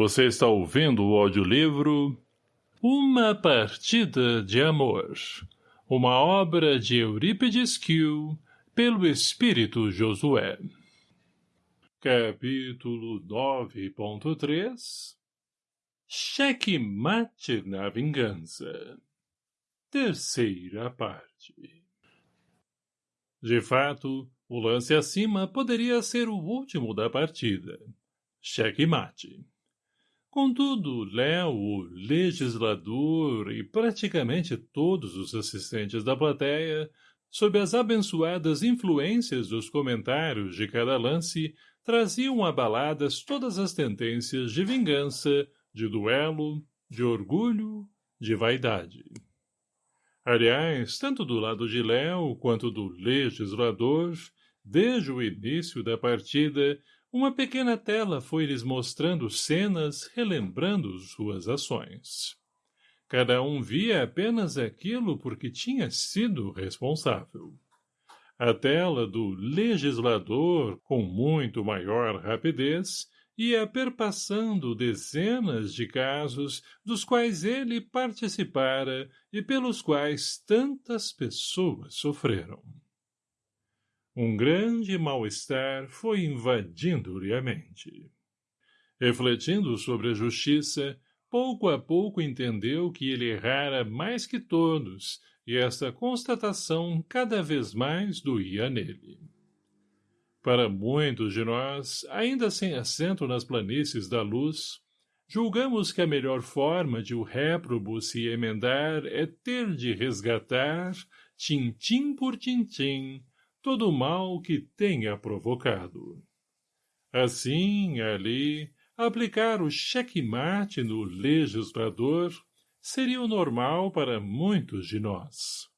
Você está ouvindo o audiolivro Uma Partida de Amor, uma obra de Eurípides Kiel, pelo Espírito Josué. Capítulo 9.3 Cheque mate na vingança Terceira parte De fato, o lance acima poderia ser o último da partida. Cheque mate. Contudo, Léo, o legislador e praticamente todos os assistentes da plateia, sob as abençoadas influências dos comentários de cada lance, traziam abaladas todas as tendências de vingança, de duelo, de orgulho, de vaidade. Aliás, tanto do lado de Léo quanto do legislador, desde o início da partida, uma pequena tela foi-lhes mostrando cenas relembrando suas ações. Cada um via apenas aquilo porque tinha sido responsável. A tela do legislador, com muito maior rapidez, ia perpassando dezenas de casos dos quais ele participara e pelos quais tantas pessoas sofreram. Um grande mal-estar foi invadindo-lhe a mente. Refletindo sobre a justiça, pouco a pouco entendeu que ele errara mais que todos, e esta constatação cada vez mais doía nele. Para muitos de nós, ainda sem assento nas planícies da luz, julgamos que a melhor forma de o réprobo se emendar é ter de resgatar, tintim por tintim, todo o mal que tenha provocado. Assim, ali, aplicar o checkmate no legislador seria o normal para muitos de nós.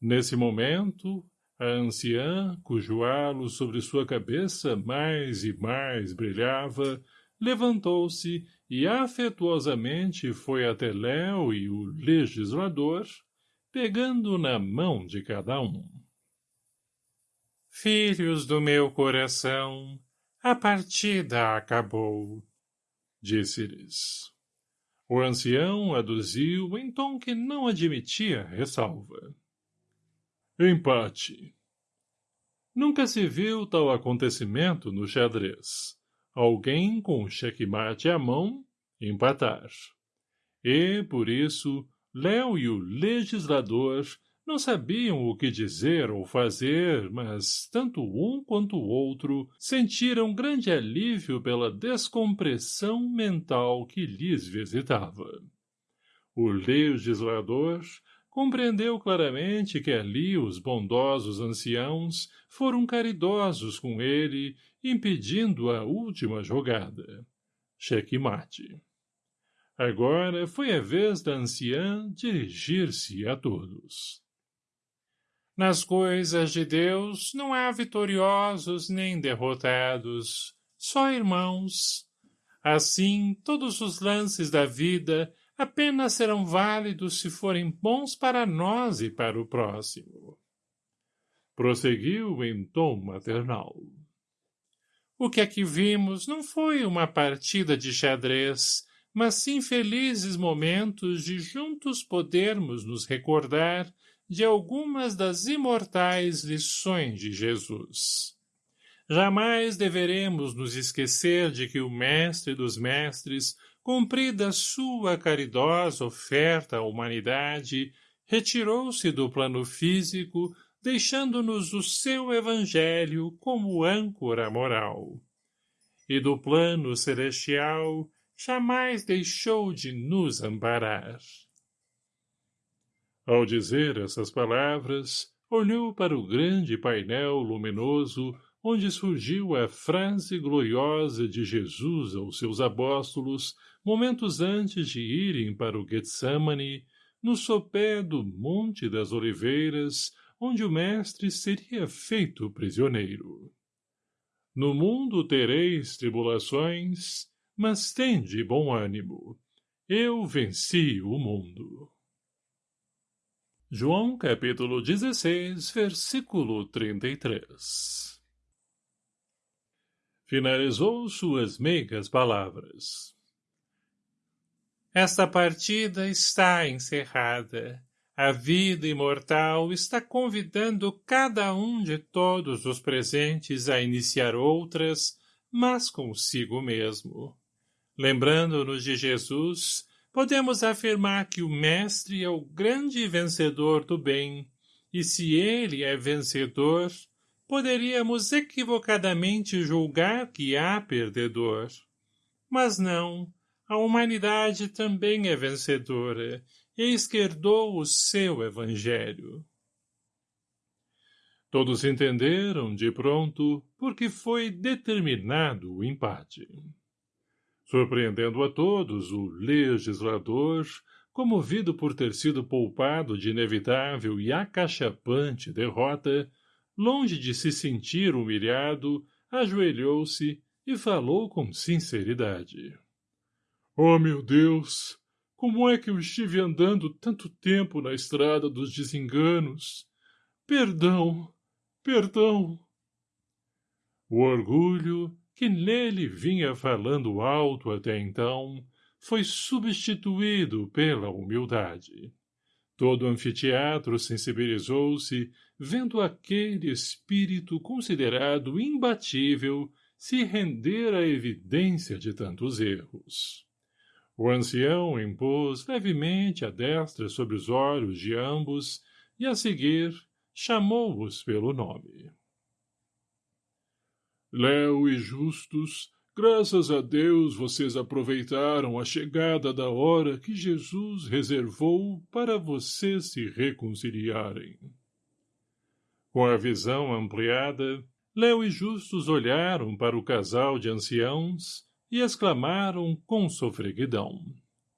Nesse momento, a anciã, cujo halo sobre sua cabeça mais e mais brilhava, levantou-se e afetuosamente foi até Léo e o legislador, pegando na mão de cada um. Filhos do meu coração, a partida acabou, disse-lhes. O ancião aduziu em tom que não admitia ressalva. Empate. Nunca se viu tal acontecimento no xadrez. Alguém com checkmate à mão, empatar. E, por isso, Léo e o legislador não sabiam o que dizer ou fazer, mas tanto um quanto o outro sentiram grande alívio pela descompressão mental que lhes visitava. O legislador compreendeu claramente que ali os bondosos anciãos foram caridosos com ele, impedindo a última jogada. Checkmate. Agora foi a vez da anciã dirigir-se a todos. Nas coisas de Deus não há vitoriosos nem derrotados, só irmãos. Assim, todos os lances da vida apenas serão válidos se forem bons para nós e para o próximo. Prosseguiu em tom maternal. O que aqui vimos não foi uma partida de xadrez, mas sim felizes momentos de juntos podermos nos recordar de algumas das imortais lições de Jesus. Jamais deveremos nos esquecer de que o Mestre dos Mestres, cumprida sua caridosa oferta à humanidade, retirou-se do plano físico, deixando-nos o seu evangelho como âncora moral. E do plano celestial jamais deixou de nos amparar. Ao dizer essas palavras, olhou para o grande painel luminoso onde surgiu a frase gloriosa de Jesus aos seus apóstolos momentos antes de irem para o Getsemane, no sopé do Monte das Oliveiras, onde o mestre seria feito prisioneiro. No mundo tereis tribulações, mas tende bom ânimo. Eu venci o mundo. João capítulo 16, versículo 33 Finalizou suas meigas palavras. Esta partida está encerrada. A vida imortal está convidando cada um de todos os presentes a iniciar outras, mas consigo mesmo. Lembrando-nos de Jesus, podemos afirmar que o Mestre é o grande vencedor do bem, e se ele é vencedor, poderíamos equivocadamente julgar que há perdedor. Mas não, a humanidade também é vencedora, e esquerdou o seu evangelho. Todos entenderam, de pronto, porque foi determinado o empate. Surpreendendo a todos, o legislador, comovido por ter sido poupado de inevitável e acachapante derrota, longe de se sentir humilhado, ajoelhou-se e falou com sinceridade. Oh, meu Deus! Como é que eu estive andando tanto tempo na estrada dos desenganos? Perdão, perdão. O orgulho, que nele vinha falando alto até então, foi substituído pela humildade. Todo o anfiteatro sensibilizou-se, vendo aquele espírito considerado imbatível se render à evidência de tantos erros. O ancião impôs levemente a destra sobre os olhos de ambos e, a seguir, chamou-os pelo nome. Léo e Justus, graças a Deus vocês aproveitaram a chegada da hora que Jesus reservou para vocês se reconciliarem. Com a visão ampliada, Léo e Justus olharam para o casal de anciãos e exclamaram com sofreguidão.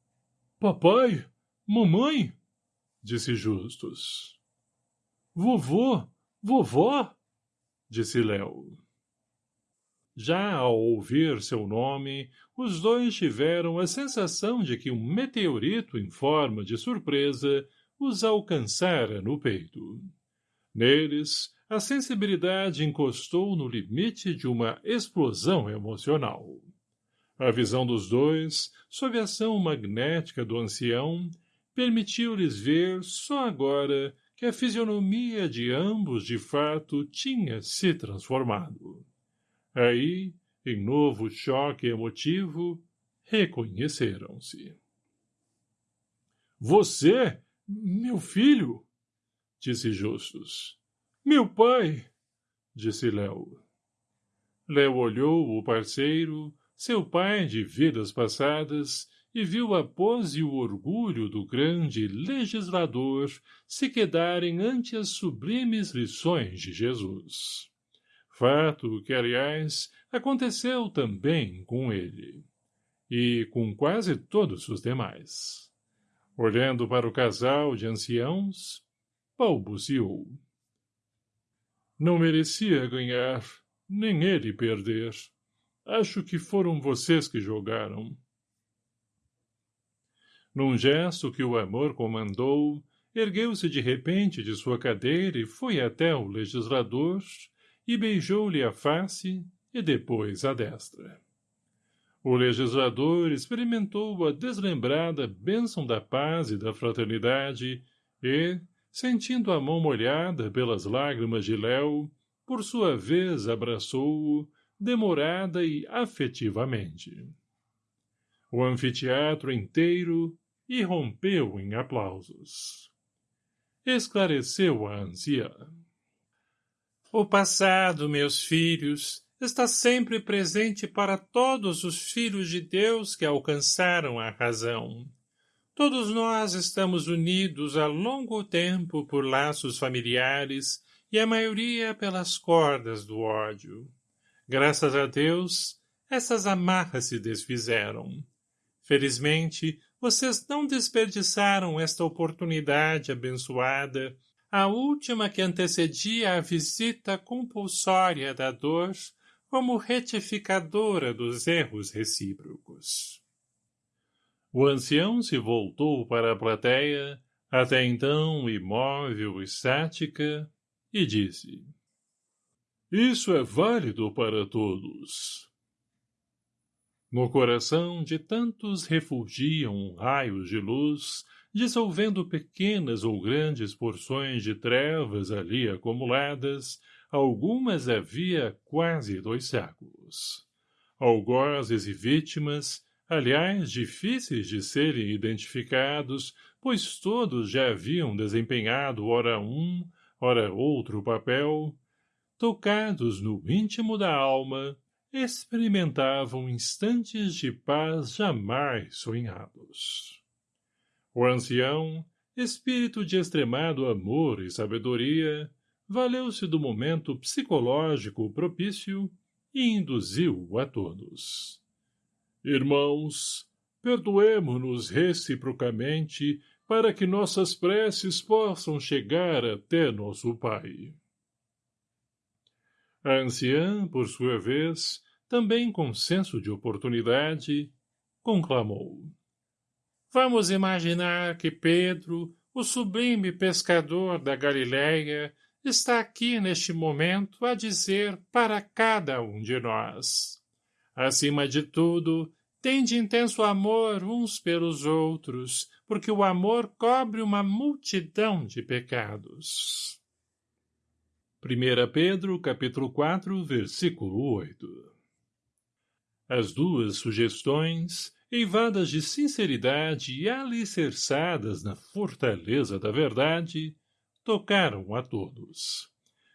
— Papai? Mamãe? — disse Justus. — Vovô? Vovó? — disse Léo. Já ao ouvir seu nome, os dois tiveram a sensação de que um meteorito em forma de surpresa os alcançara no peito. Neles, a sensibilidade encostou no limite de uma explosão emocional. A visão dos dois, sob a ação magnética do ancião, permitiu-lhes ver só agora que a fisionomia de ambos de fato tinha se transformado. Aí, em novo choque emotivo, reconheceram-se. — Você, meu filho? — disse Justus. — Meu pai! — disse Léo. Léo olhou o parceiro, seu pai de vidas passadas, e viu a pose e o orgulho do grande legislador se quedarem ante as sublimes lições de Jesus. Fato que, aliás, aconteceu também com ele. E com quase todos os demais. Olhando para o casal de anciãos, balbuciou. Não merecia ganhar, nem ele perder. Acho que foram vocês que jogaram. Num gesto que o amor comandou, ergueu-se de repente de sua cadeira e foi até o legislador e beijou-lhe a face e depois a destra. O legislador experimentou a deslembrada bênção da paz e da fraternidade e, sentindo a mão molhada pelas lágrimas de Léo, por sua vez abraçou-o, demorada e afetivamente. O anfiteatro inteiro irrompeu em aplausos. Esclareceu a anciã. O passado, meus filhos, está sempre presente para todos os filhos de Deus que alcançaram a razão. Todos nós estamos unidos há longo tempo por laços familiares e a maioria pelas cordas do ódio. Graças a Deus, essas amarras se desfizeram. Felizmente, vocês não desperdiçaram esta oportunidade abençoada, a última que antecedia a visita compulsória da dor como retificadora dos erros recíprocos. O ancião se voltou para a plateia, até então imóvel e estática, e disse isso é válido para todos. No coração de tantos refulgiam raios de luz, dissolvendo pequenas ou grandes porções de trevas ali acumuladas, algumas havia quase dois séculos. Algozes e vítimas, aliás difíceis de serem identificados, pois todos já haviam desempenhado ora um, ora outro papel, tocados no íntimo da alma, experimentavam instantes de paz jamais sonhados. O ancião, espírito de extremado amor e sabedoria, valeu-se do momento psicológico propício e induziu a todos. Irmãos, perdoemo-nos reciprocamente para que nossas preces possam chegar até nosso Pai. A anciã, por sua vez, também com senso de oportunidade, conclamou. Vamos imaginar que Pedro, o sublime pescador da Galileia, está aqui neste momento a dizer para cada um de nós. Acima de tudo, tende intenso amor uns pelos outros, porque o amor cobre uma multidão de pecados. 1 Pedro, capítulo 4, versículo 8 As duas sugestões, eivadas de sinceridade e alicerçadas na fortaleza da verdade, tocaram a todos.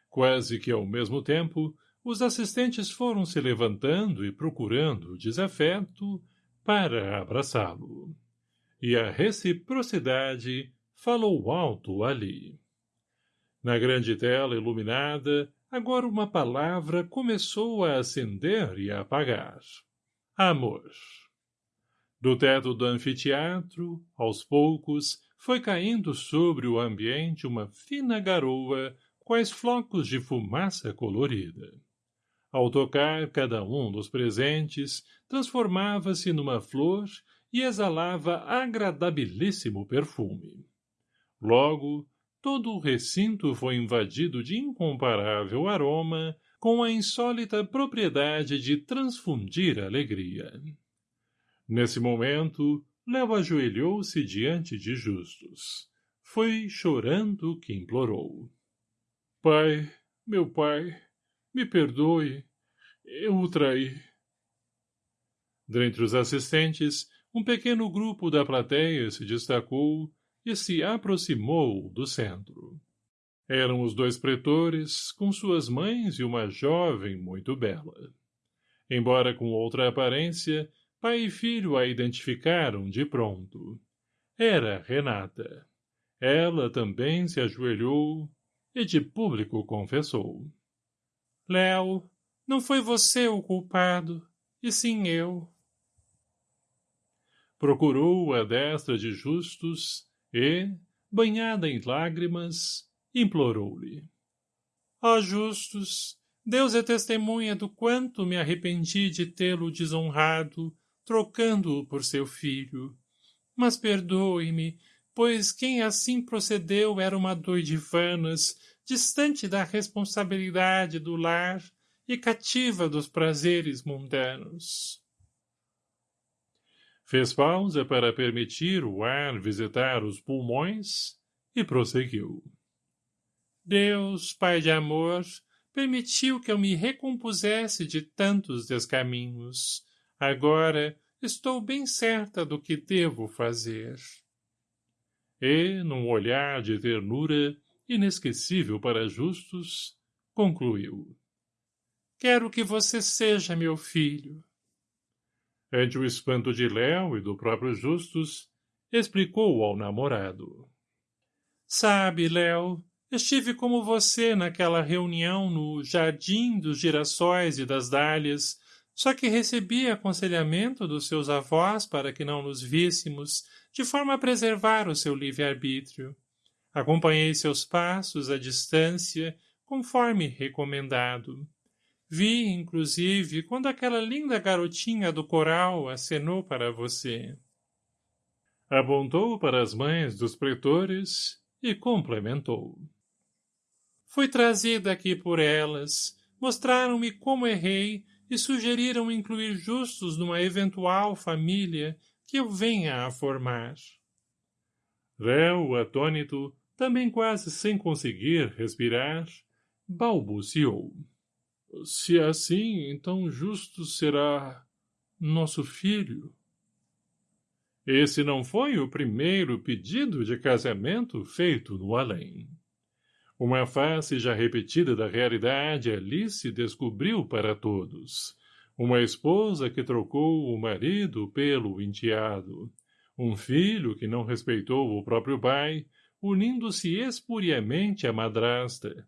Quase que ao mesmo tempo, os assistentes foram se levantando e procurando desafeto para abraçá-lo. E a reciprocidade falou alto ali. Na grande tela iluminada, agora uma palavra começou a acender e a apagar. Amor. Do teto do anfiteatro, aos poucos, foi caindo sobre o ambiente uma fina garoa, quais flocos de fumaça colorida. Ao tocar cada um dos presentes, transformava-se numa flor e exalava agradabilíssimo perfume. Logo, todo o recinto foi invadido de incomparável aroma, com a insólita propriedade de transfundir alegria. Nesse momento, Léo ajoelhou-se diante de Justus. Foi chorando que implorou. Pai, meu pai, me perdoe, eu o traí. Dentre os assistentes, um pequeno grupo da plateia se destacou e se aproximou do centro. Eram os dois pretores, com suas mães e uma jovem muito bela. Embora com outra aparência, pai e filho a identificaram de pronto. Era Renata. Ela também se ajoelhou e de público confessou. Léo, não foi você o culpado, e sim eu. Procurou a destra de Justus e, banhada em lágrimas, implorou-lhe. Ó Justus, Deus é testemunha do quanto me arrependi de tê-lo desonrado, trocando-o por seu filho. Mas perdoe-me, pois quem assim procedeu era uma doidivanas, distante da responsabilidade do lar e cativa dos prazeres mundanos. Fez pausa para permitir o ar visitar os pulmões e prosseguiu. Deus, Pai de amor, permitiu que eu me recompusesse de tantos descaminhos. Agora estou bem certa do que devo fazer. E, num olhar de ternura inesquecível para justos, concluiu. Quero que você seja meu filho. Ante o espanto de Léo e do próprio Justus, explicou ao namorado. Sabe, Léo, estive como você naquela reunião no Jardim dos Girassóis e das Dálias, só que recebi aconselhamento dos seus avós para que não nos víssemos, de forma a preservar o seu livre-arbítrio. Acompanhei seus passos à distância, conforme recomendado. Vi, inclusive, quando aquela linda garotinha do coral acenou para você. Apontou para as mães dos pretores e complementou. Fui trazida aqui por elas, mostraram-me como errei e sugeriram incluir justos numa eventual família que eu venha a formar. Réu, atônito, também quase sem conseguir respirar, balbuciou. Se é assim, então justo será nosso filho. Esse não foi o primeiro pedido de casamento feito no além. Uma face já repetida da realidade Alice descobriu para todos. Uma esposa que trocou o marido pelo enteado. Um filho que não respeitou o próprio pai, unindo-se espuriamente à madrasta.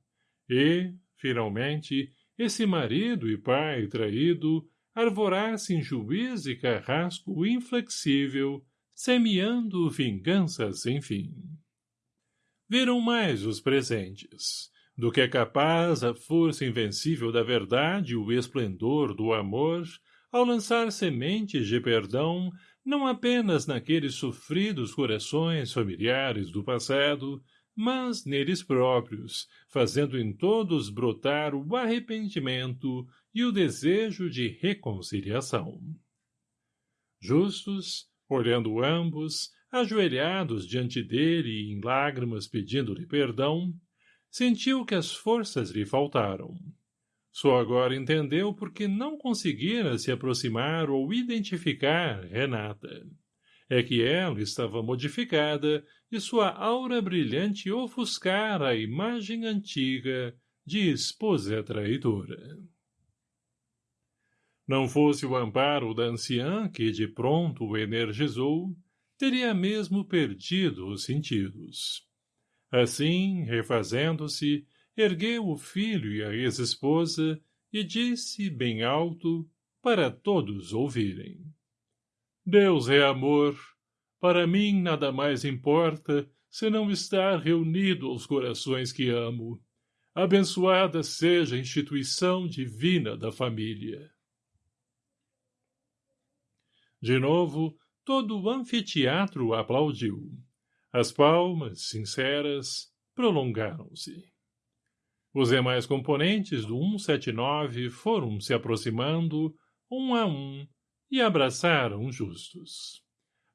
E, finalmente, esse marido e pai traído arvorasse em juiz e carrasco inflexível, semeando vinganças sem fim viram mais os presentes, do que é capaz a força invencível da verdade e o esplendor do amor, ao lançar sementes de perdão, não apenas naqueles sofridos corações familiares do passado, mas neles próprios, fazendo em todos brotar o arrependimento e o desejo de reconciliação. Justos, olhando ambos, ajoelhados diante dele e em lágrimas pedindo-lhe perdão, sentiu que as forças lhe faltaram. Só agora entendeu por que não conseguira se aproximar ou identificar Renata. É que ela estava modificada e sua aura brilhante ofuscara a imagem antiga de esposa traidora. Não fosse o amparo da anciã que de pronto o energizou, teria mesmo perdido os sentidos. Assim, refazendo-se, ergueu o filho e a ex-esposa e disse bem alto, para todos ouvirem. Deus é amor. Para mim nada mais importa senão estar reunido aos corações que amo. Abençoada seja a instituição divina da família. De novo, Todo o anfiteatro aplaudiu. As palmas, sinceras, prolongaram-se. Os demais componentes do 179 foram se aproximando, um a um, e abraçaram justos.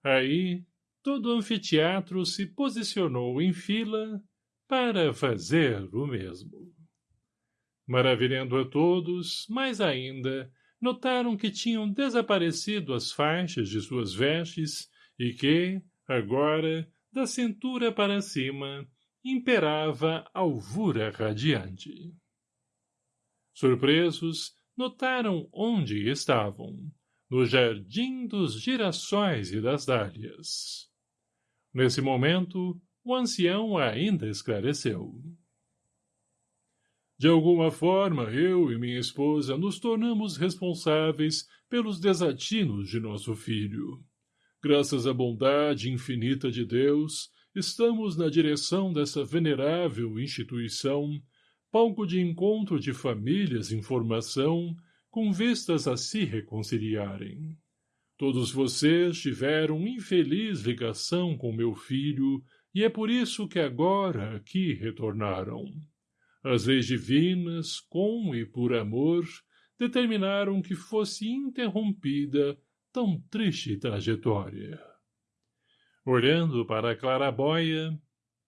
Aí, todo o anfiteatro se posicionou em fila para fazer o mesmo. Maravilhando a todos, mais ainda, notaram que tinham desaparecido as faixas de suas vestes e que, agora, da cintura para cima, imperava alvura radiante. Surpresos, notaram onde estavam, no jardim dos girassóis e das dálias. Nesse momento, o ancião ainda esclareceu. De alguma forma, eu e minha esposa nos tornamos responsáveis pelos desatinos de nosso filho. Graças à bondade infinita de Deus, estamos na direção dessa venerável instituição, palco de encontro de famílias em formação, com vistas a se reconciliarem. Todos vocês tiveram infeliz ligação com meu filho, e é por isso que agora aqui retornaram. As leis divinas, com e por amor, determinaram que fosse interrompida tão triste trajetória. Olhando para a clarabóia,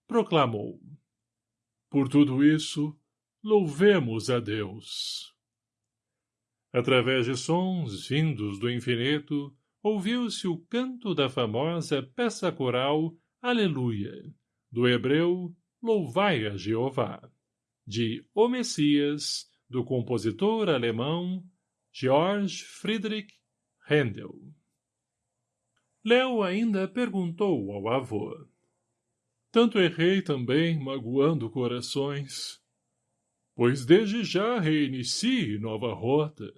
proclamou. Por tudo isso, louvemos a Deus. Através de sons vindos do infinito, ouviu-se o canto da famosa peça coral Aleluia, do hebreu Louvai a Jeová de O Messias, do compositor alemão Georg Friedrich Händel. Léo ainda perguntou ao avô. Tanto errei também, magoando corações. Pois desde já reinicie nova rota.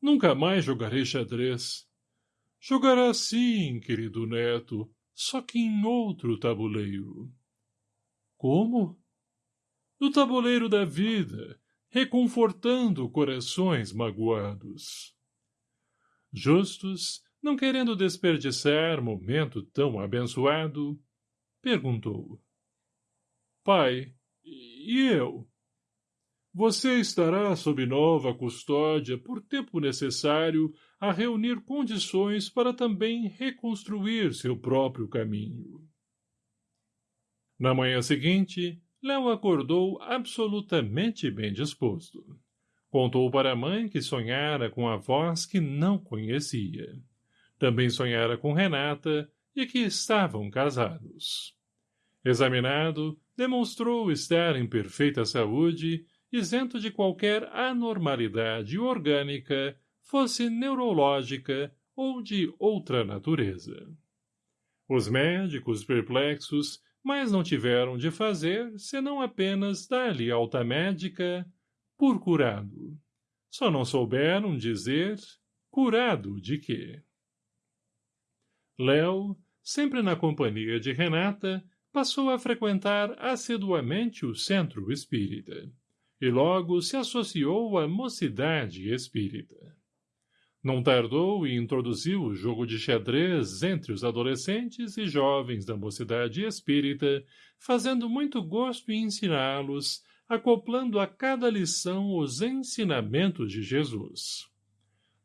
Nunca mais jogarei xadrez. Jogará sim, querido neto, só que em outro tabuleiro. Como? No tabuleiro da vida, reconfortando corações magoados. Justus, não querendo desperdiçar momento tão abençoado, perguntou. Pai, e eu? Você estará sob nova custódia por tempo necessário a reunir condições para também reconstruir seu próprio caminho. Na manhã seguinte, Léo acordou absolutamente bem disposto. Contou para a mãe que sonhara com a voz que não conhecia. Também sonhara com Renata e que estavam casados. Examinado, demonstrou estar em perfeita saúde isento de qualquer anormalidade orgânica, fosse neurológica ou de outra natureza. Os médicos perplexos mais não tiveram de fazer senão apenas dar-lhe alta médica por curado. Só não souberam dizer curado de quê. Léo, sempre na companhia de Renata, passou a frequentar assiduamente o centro espírita e logo se associou à mocidade espírita. Não tardou e introduziu o jogo de xadrez entre os adolescentes e jovens da mocidade espírita, fazendo muito gosto em ensiná-los, acoplando a cada lição os ensinamentos de Jesus.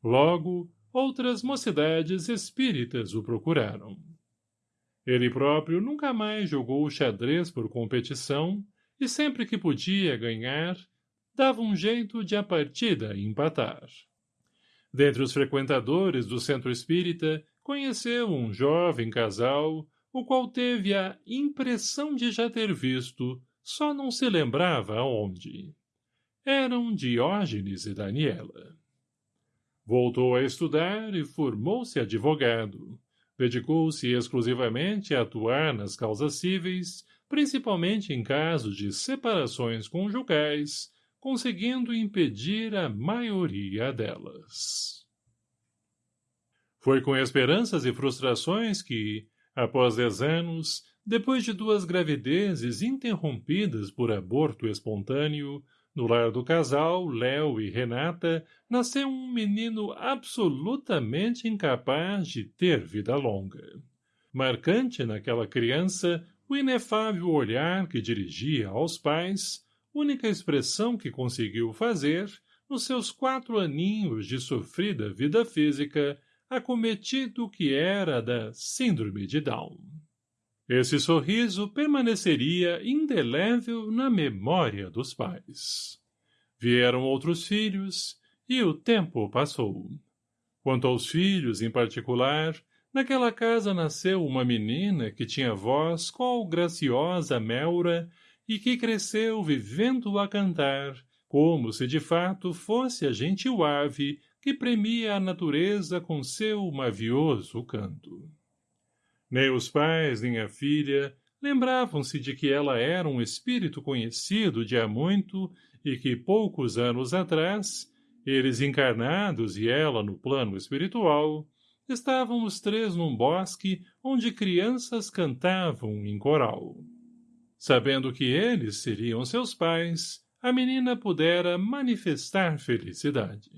Logo, outras mocidades espíritas o procuraram. Ele próprio nunca mais jogou xadrez por competição, e sempre que podia ganhar, dava um jeito de a partida empatar. Dentre os frequentadores do centro espírita, conheceu um jovem casal, o qual teve a impressão de já ter visto, só não se lembrava aonde. Eram Diógenes e Daniela. Voltou a estudar e formou-se advogado. Dedicou-se exclusivamente a atuar nas causas cíveis, principalmente em casos de separações conjugais, conseguindo impedir a maioria delas. Foi com esperanças e frustrações que, após dez anos, depois de duas gravidezes interrompidas por aborto espontâneo, no lar do casal, Léo e Renata, nasceu um menino absolutamente incapaz de ter vida longa. Marcante naquela criança o inefável olhar que dirigia aos pais, única expressão que conseguiu fazer, nos seus quatro aninhos de sofrida vida física, acometido que era da síndrome de Down. Esse sorriso permaneceria indelével na memória dos pais. Vieram outros filhos, e o tempo passou. Quanto aos filhos em particular, Naquela casa nasceu uma menina que tinha voz qual graciosa melra e que cresceu vivendo a cantar, como se de fato fosse a gentil ave que premia a natureza com seu mavioso canto. Nem os pais nem a filha lembravam-se de que ela era um espírito conhecido de há muito e que poucos anos atrás, eles encarnados e ela no plano espiritual, estavam os três num bosque onde crianças cantavam em coral. Sabendo que eles seriam seus pais, a menina pudera manifestar felicidade.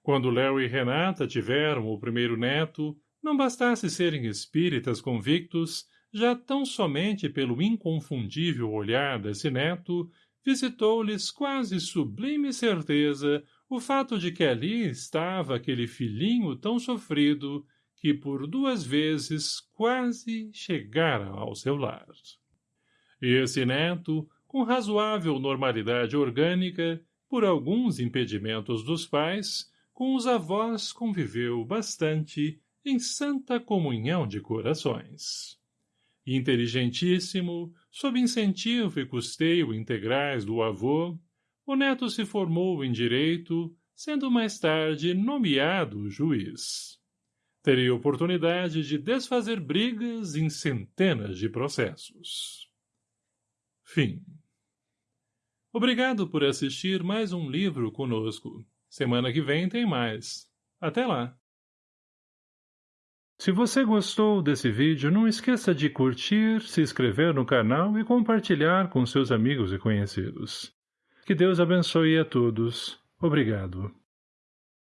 Quando Léo e Renata tiveram o primeiro neto, não bastasse serem espíritas convictos, já tão somente pelo inconfundível olhar desse neto, visitou-lhes quase sublime certeza o fato de que ali estava aquele filhinho tão sofrido que por duas vezes quase chegara ao seu lar. Esse neto, com razoável normalidade orgânica, por alguns impedimentos dos pais, com os avós conviveu bastante em santa comunhão de corações. Inteligentíssimo, sob incentivo e custeio integrais do avô, o neto se formou em direito, sendo mais tarde nomeado juiz. Teria oportunidade de desfazer brigas em centenas de processos. Fim. Obrigado por assistir mais um livro conosco. Semana que vem tem mais. Até lá! Se você gostou desse vídeo, não esqueça de curtir, se inscrever no canal e compartilhar com seus amigos e conhecidos. Que Deus abençoe a todos. Obrigado.